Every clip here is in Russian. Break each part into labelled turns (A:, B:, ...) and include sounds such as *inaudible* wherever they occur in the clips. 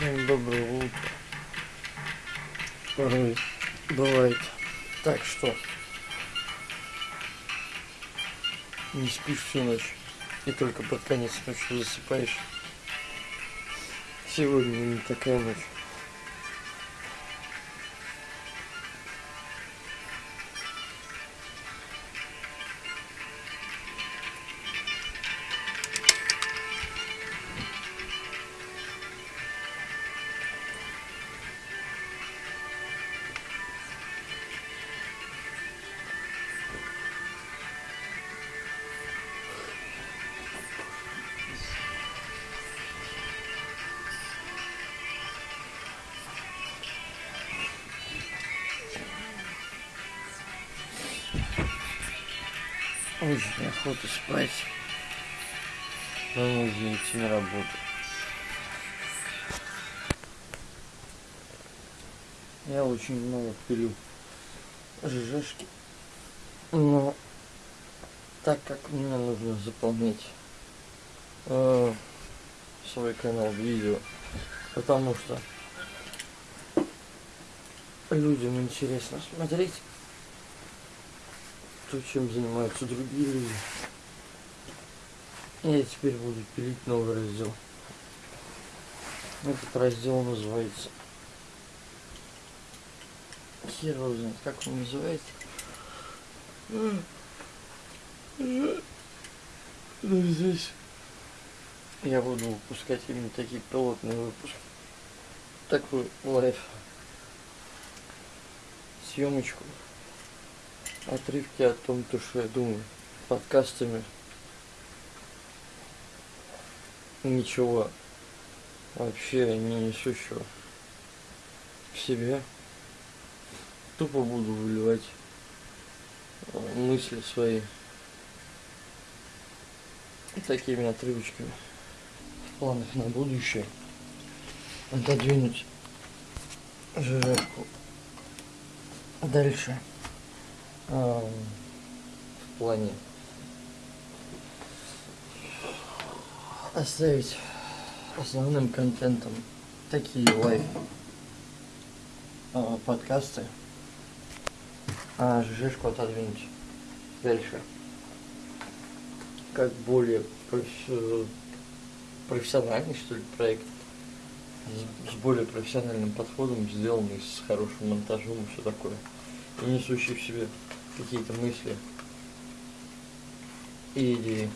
A: доброе утро. Порой бывает так, что не спишь всю ночь и только под конец ночи засыпаешь. Сегодня не такая ночь. Очень охота спать. Но нужно идти на работу. Я очень много пилю ЖЖшки. Но так как мне нужно заполнять э, свой канал видео, потому что людям интересно смотреть то, чем занимаются другие люди. Я теперь буду пилить новый раздел. Этот раздел называется... Хер его как он называется. Ну, здесь я буду выпускать именно такие пилотные выпуски. Такой лайф. Съемочку отрывки о том, то, что я думаю, подкастами. Ничего вообще не несущего в себе. Тупо буду выливать э, мысли свои такими отрывочками в планах на будущее. Отодвинуть жирку дальше в плане оставить основным контентом такие live а, подкасты, а жижку отодвинуть дальше. Как более профессиональный, что ли, проект с более профессиональным подходом, сделанный с хорошим монтажом и все такое. И несущий в себе какие-то мысли и идеи.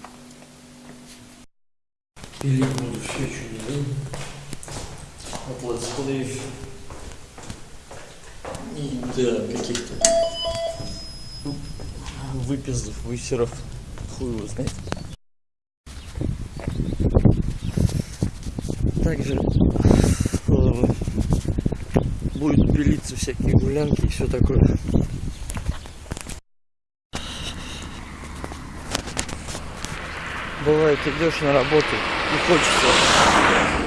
A: Или буду все от летсплеев и до каких-то выпиздов, высеров, хуй его знает. Также э, будет пилиться всякие гулянки и все такое. Бывает идешь на работу и хочется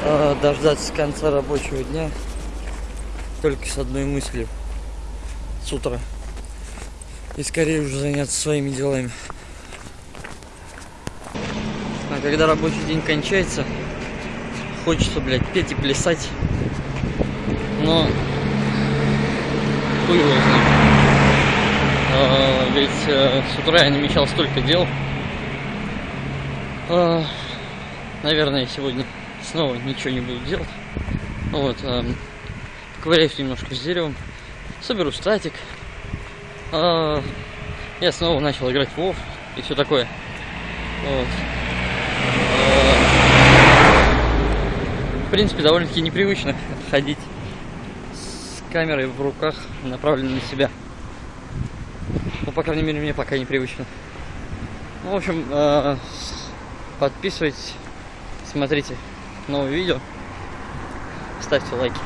A: э, дождаться конца рабочего дня только с одной мыслью с утра. И скорее уже заняться своими делами. А когда рабочий день кончается хочется блядь петь и плясать но хуй его знает. А, ведь э, с утра я намечал столько дел а, наверное, сегодня снова ничего не буду делать. Вот, поковыряюсь немножко с деревом, соберу статик. А, я снова начал играть в WoW и все такое. Вот. В принципе, довольно-таки непривычно *laughs* ходить с камерой в руках, направленной на себя. Ну, по крайней мере, мне пока непривычно. Ну, в общем, Подписывайтесь, смотрите новые видео, ставьте лайки.